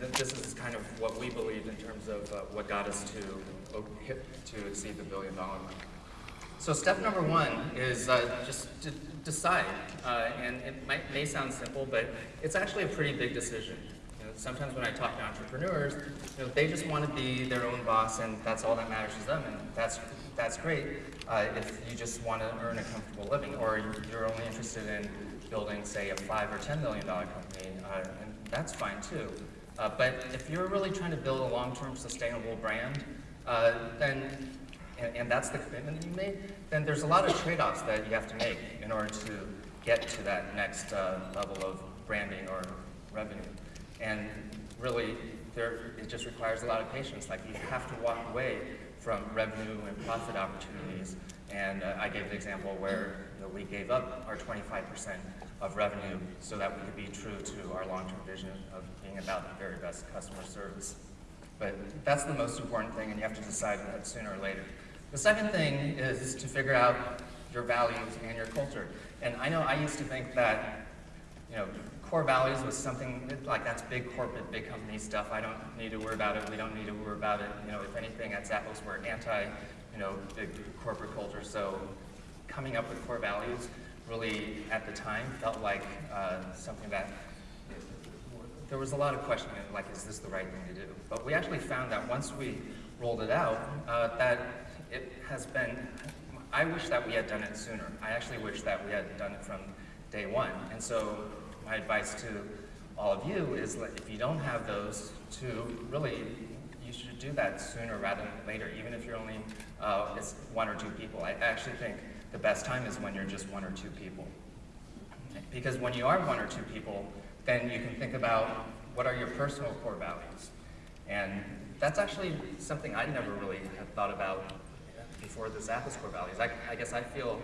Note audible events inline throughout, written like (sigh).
th this is kind of what we believe in terms of uh, what got us to hit, to exceed the billion dollar mark. So step number one is uh, just to decide, uh, and it might, may sound simple, but it's actually a pretty big decision. You know, sometimes when I talk to entrepreneurs, you know, they just want to be their own boss, and that's all that matters to them, and that's that's great uh, if you just want to earn a comfortable living, or you're only interested in building, say, a five or ten million dollar company, uh, and that's fine too. Uh, but if you're really trying to build a long-term sustainable brand, uh, then and, and, that's the commitment that you made, then there's a lot of trade-offs that you have to make in order to get to that next uh, level of branding or revenue. And really, there, it just requires a lot of patience. Like you have to walk away from revenue and profit opportunities. And uh, I gave the example where you know, we gave up our 25% of revenue so that we could be true to our long-term vision of being about the very best customer service. But that's the most important thing, and you have to decide that sooner or later. The second thing is to figure out your values and your culture. And I know I used to think that, you know, core values was something like that's big corporate, big company stuff. I don't need to worry about it. We don't need to worry about it. You know, if anything, at Zappos we're anti, you know, big corporate culture. So coming up with core values really, at the time, felt like uh, something that there was a lot of questioning, like, is this the right thing to do? But we actually found that once we rolled it out, uh, that it has been, I wish that we had done it sooner. I actually wish that we had done it from day one. And so my advice to all of you is that if you don't have those, to really, you should do that sooner rather than later, even if you're only uh, it's one or two people. I actually think the best time is when you're just one or two people. Because when you are one or two people, then you can think about what are your personal core values. And that's actually something I never really had thought about before the Zappos core values. I, I guess I feel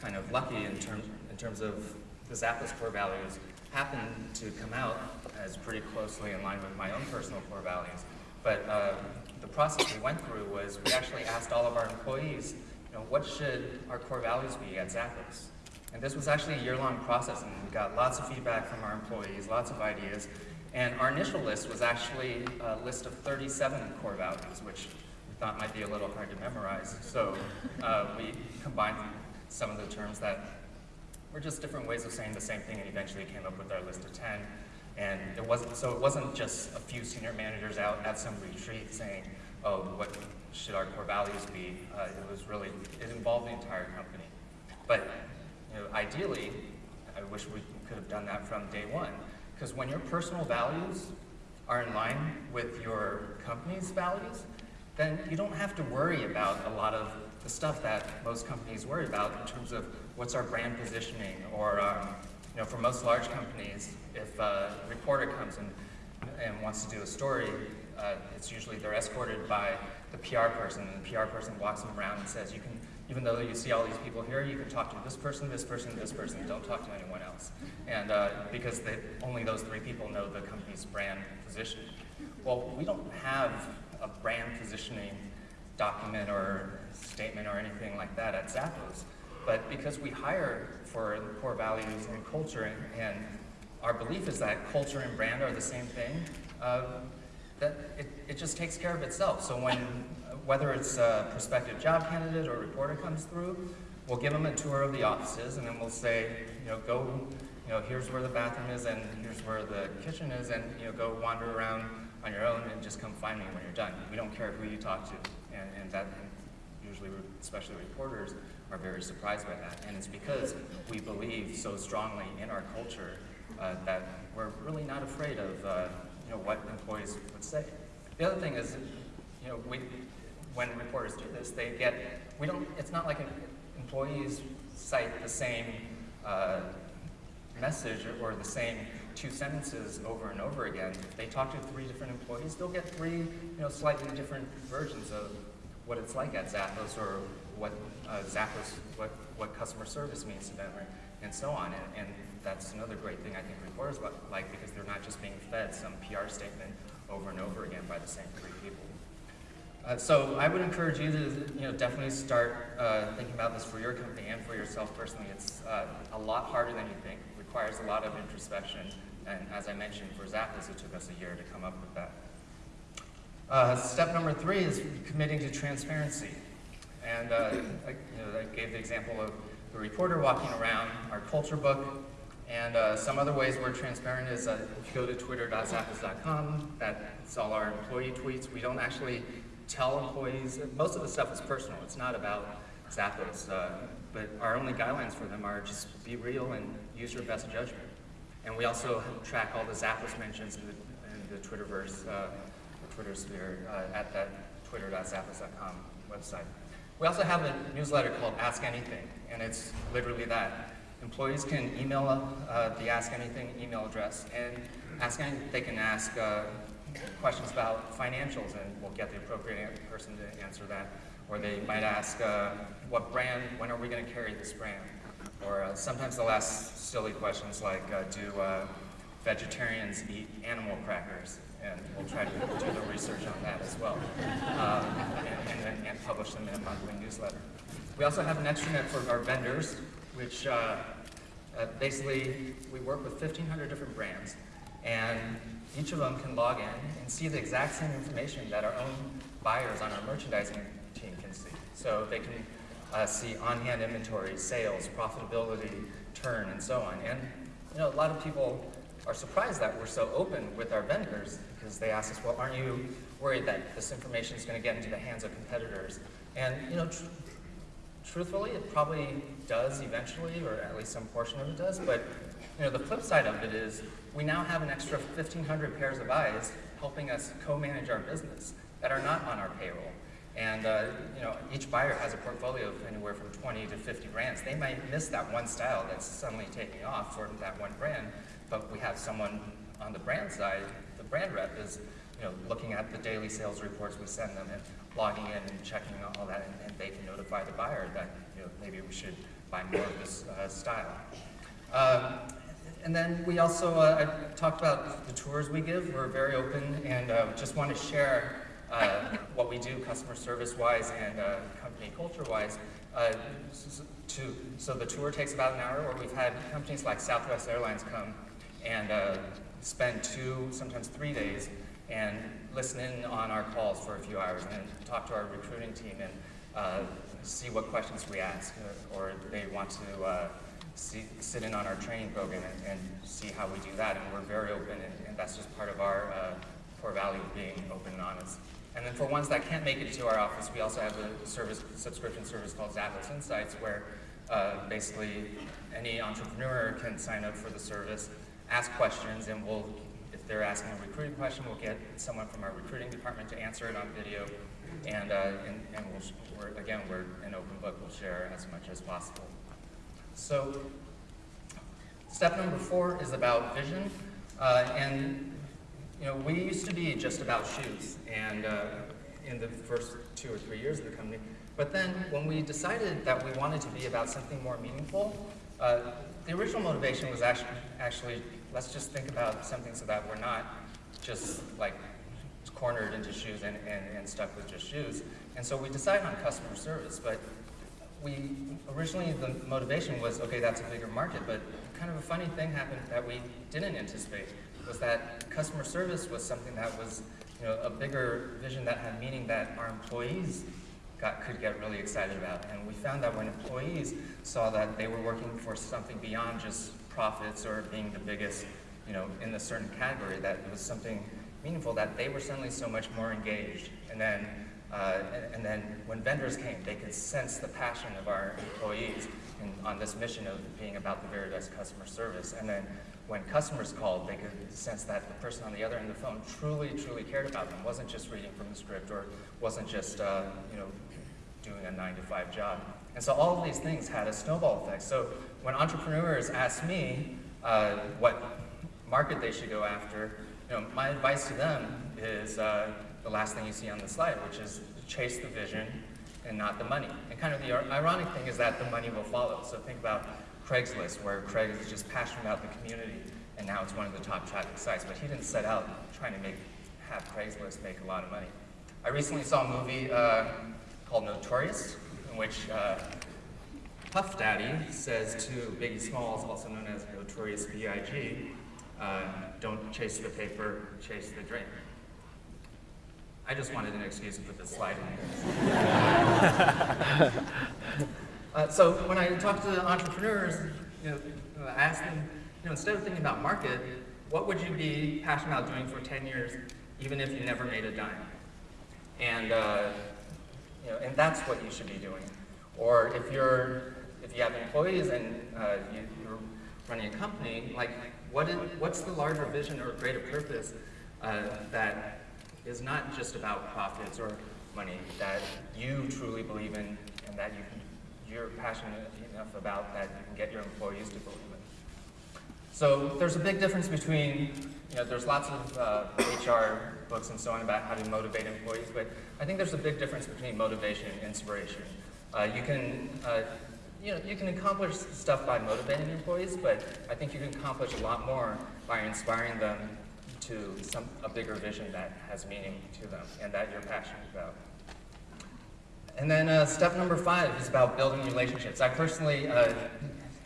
kind of lucky in terms, in terms of the Zappos core values happen to come out as pretty closely in line with my own personal core values. But uh, the process we went through was we actually asked all of our employees, you know, what should our core values be at Zappos? And this was actually a year-long process, and we got lots of feedback from our employees, lots of ideas. And our initial list was actually a list of 37 core values, which we thought might be a little hard to memorize. So uh, we combined some of the terms that were just different ways of saying the same thing and eventually came up with our list of 10. And it wasn't, so it wasn't just a few senior managers out at some retreat saying, oh, what should our core values be? Uh, it was really, it involved the entire company. But you know, ideally, I wish we could have done that from day one. Because when your personal values are in line with your company's values, then you don't have to worry about a lot of the stuff that most companies worry about in terms of what's our brand positioning or um, you know, for most large companies, if a reporter comes in and wants to do a story, uh, it's usually they're escorted by the PR person, and the PR person walks them around and says, you can, even though you see all these people here, you can talk to this person, this person, this person, don't talk to anyone else. And uh, because they, only those three people know the company's brand position. Well, we don't have a brand positioning document or statement or anything like that at Zappos. But because we hire for core values and culture, and, and our belief is that culture and brand are the same thing, uh, that it, it just takes care of itself. So when, whether it's a prospective job candidate or reporter comes through, we'll give them a tour of the offices and then we'll say, you know, go, you know, here's where the bathroom is and here's where the kitchen is and, you know, go wander around on your own and just come find me when you're done. We don't care who you talk to. And, and that, usually, especially reporters, are very surprised by that. And it's because we believe so strongly in our culture uh, that we're really not afraid of uh, know, what employees would say. The other thing is, you know, we, when reporters do this, they get, we don't, it's not like employees cite the same uh, message or the same two sentences over and over again. If they talk to three different employees, they'll get three, you know, slightly different versions of what it's like at Zappos or what uh, Zappos, what, what customer service means to them, right? And so on. And, and that's another great thing I think reporters like because they're not just being fed some PR statement over and over again by the same three people. Uh, so I would encourage you to you know, definitely start uh, thinking about this for your company and for yourself personally. It's uh, a lot harder than you think. It requires a lot of introspection, And as I mentioned, for Zappos, it took us a year to come up with that. Uh, step number three is committing to transparency. And uh, I, you know, I gave the example of the reporter walking around, our culture book, and uh, some other ways we're transparent is uh, if you go to twitter.zappos.com, that's all our employee tweets. We don't actually tell employees, most of the stuff is personal. It's not about Zappos, uh, but our only guidelines for them are just be real and use your best judgment. And we also track all the Zappos mentions in the, in the Twitterverse, uh, the Twitter sphere, uh, at that twitter.zappos.com website. We also have a newsletter called Ask Anything, and it's literally that. Employees can email uh, the Ask Anything email address, and ask anything, they can ask uh, questions about financials, and we'll get the appropriate person to answer that. Or they might ask, uh, what brand, when are we going to carry this brand? Or uh, sometimes they'll ask silly questions like, uh, do uh, vegetarians eat animal crackers? And we'll try to do the research on that as well, um, and, and, and, publish them in a monthly newsletter. We also have an extranet for our vendors, which uh, uh, basically we work with 1,500 different brands, and each of them can log in and see the exact same information that our own buyers on our merchandising team can see. So they can uh, see on-hand inventory, sales, profitability, turn, and so on. And you know, a lot of people are surprised that we're so open with our vendors because they ask us, well, aren't you worried that this information is going to get into the hands of competitors? And you know, truthfully, it probably does eventually, or at least some portion of it does. But you know, the flip side of it is we now have an extra 1,500 pairs of eyes helping us co-manage our business that are not on our payroll. And uh, you know, each buyer has a portfolio of anywhere from 20 to 50 brands. They might miss that one style that's suddenly taking off for that one brand, but we have someone on the brand side, the brand rep is you know, looking at the daily sales reports we send them and logging in and checking all that, and, and they can notify the buyer that you know, maybe we should buy more of this uh, style. Um, and then we also uh, talked about the tours we give. We're very open and uh, just want to share uh, what we do customer service-wise and uh, company culture-wise. Uh, to, so the tour takes about an hour, or we've had companies like Southwest Airlines come and uh, spend two, sometimes three days, and listen in on our calls for a few hours, and talk to our recruiting team and uh, see what questions we ask, or they want to see, sit in on our training program and, and, see how we do that. And we're very open, and, and that's just part of our core value of being open and honest. And then for ones that can't make it to our office, we also have a service, subscription service called Zappos Insights, where uh, basically any entrepreneur can sign up for the service, ask questions, and we'll, if they're asking a recruiting question, we'll get someone from our recruiting department to answer it on video. And, uh, and, and we'll, we're, again, we're an open book, we'll share as much as possible. So step number four is about vision. Uh, and you know, we used to be just about shoes, and uh, in the first two or three years of the company. But then when we decided that we wanted to be about something more meaningful, uh, the original motivation was actually, actually, let's just think about something so that we're not just like cornered into shoes and, and, and stuck with just shoes. And so we decided on customer service, but we, originally the motivation was, okay, that's a bigger market, but kind of a funny thing happened that we didn't anticipate was that customer service was something that was you know, a bigger vision that had meaning that our employees got, could get really excited about. And we found that when employees saw that they were working for something beyond just profits or being the biggest you know, in a certain category, that it was something meaningful, that they were suddenly so much more engaged. And then, uh, and, and, then when vendors came, they could sense the passion of our employees in, on this mission of being about the very best customer service. And then when customers called, they could sense that the person on the other end of the phone truly, truly cared about them, wasn't just reading from the script or wasn't just, uh, you know, doing a nine to five job. And so all of these things had a snowball effect. So when entrepreneurs ask me uh, what market they should go after, you know, my advice to them is uh, the last thing you see on the slide, which is chase the vision and not the money. And kind of the ironic thing is that the money will follow. So think about Craigslist, where Craig is just passionate about the community, and now it's one of the top traffic sites. But he didn't set out trying to make have Craigslist make a lot of money. I recently saw a movie uh, called Notorious, in which uh, Puff Daddy says to Biggie Smalls, also known as Notorious B.I.G., Uh, don't chase the paper, chase the dream. I just wanted an excuse to put this slide in here. (laughs) uh, so when I talk to entrepreneurs, you know, I ask them, you know, instead of thinking about market, what would you be passionate about doing for 10 years, even if you never made a dime? And, uh, you know, and that's what you should be doing. Or if you're, if you have employees and uh, you, you're running a company, like, what is, what's the larger vision or greater purpose uh, that is not just about profits or money, that you truly believe in and that you can, you're passionate enough about that you can get your employees to believe in. So there's a big difference between, you know, there's lots of uh, HR books and so on about how to motivate employees, but I think there's a big difference between motivation and inspiration. Uh, you can, uh, you know, you can accomplish stuff by motivating employees, but I think you can accomplish a lot more by inspiring them to some, a bigger vision that has meaning to them and that you're passionate about. And then uh, step number five is about building relationships. I personally uh,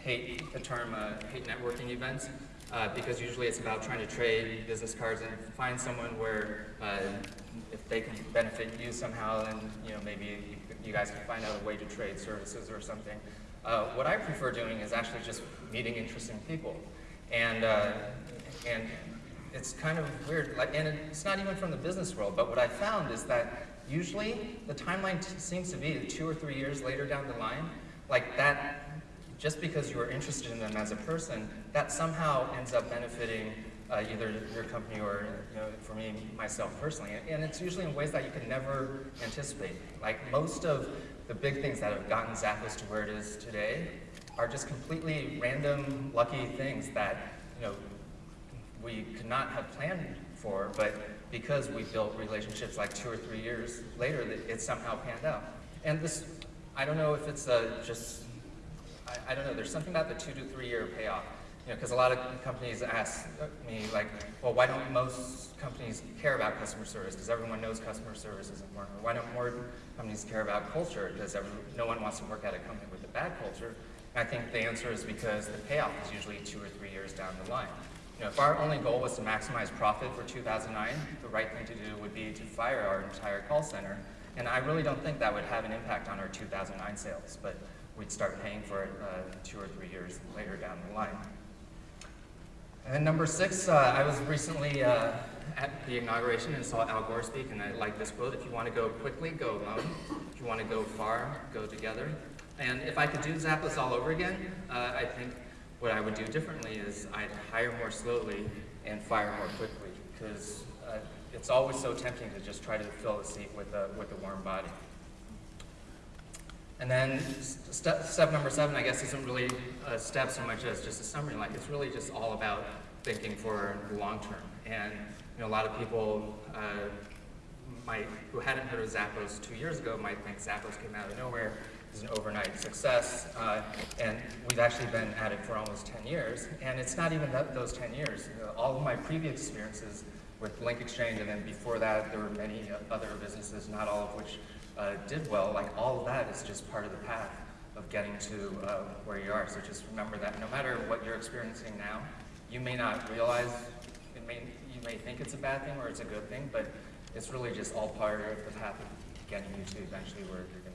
hate the term uh, hate networking events uh, because usually it's about trying to trade business cards and find someone where uh, if they can benefit you somehow then you know maybe you guys can find out a way to trade services or something. Uh, what I prefer doing is actually just meeting interesting people. And, and it's kind of weird, like, and it's not even from the business world, but what I found is that usually the timeline seems to be two or three years later down the line, like that, just because you are interested in them as a person, that somehow ends up benefiting uh, either your company or, you know, for me, myself personally. And it's usually in ways that you can never anticipate. Like most of the big things that have gotten Zappos to where it is today are just completely random, lucky things that, you know, we could not have planned for, but because we built relationships like two or three years later, that it somehow panned out. And this, I don't know if it's a just, I, I don't know, there's something about the two to three year payoff. You know, because a lot of companies ask me like, well, why don't most companies care about customer service? Because everyone knows customer service is important. Or why don't more companies care about culture? Because no one wants to work at a company with a bad culture. And I think the answer is because the payoff is usually two or three years down the line. You know, if our only goal was to maximize profit for 2009, the right thing to do would be to fire our entire call center. And I really don't think that would have an impact on our 2009 sales, but we'd start paying for it uh, two or three years later down the line. And number six, uh, I was recently uh, at the inauguration and saw Al Gore speak, and I like this quote, if you want to go quickly, go alone. If you want to go far, go together. And if I could do Zappos all over again, uh, I think what I would do differently is I'd hire more slowly and fire more quickly because uh, it's always so tempting to just try to fill a seat with a, with a warm body. And then step, step number seven, I guess, isn't really a step so much as just a summary. Like it's really just all about thinking for the long term. And you know, a lot of people uh, might, who hadn't heard of Zappos two years ago might think Zappos came out of nowhere is an overnight success, uh, and we've actually been at it for almost 10 years, and it's not even that, those 10 years. all of my previous experiences with Link Exchange, and then before that, there were many other businesses, not all of which uh, did well. Like all of that is just part of the path of getting to uh, where you are. So just remember that no matter what you're experiencing now, you may not realize, it may, you may think it's a bad thing or it's a good thing, but it's really just all part of the path of getting you to eventually where you're going.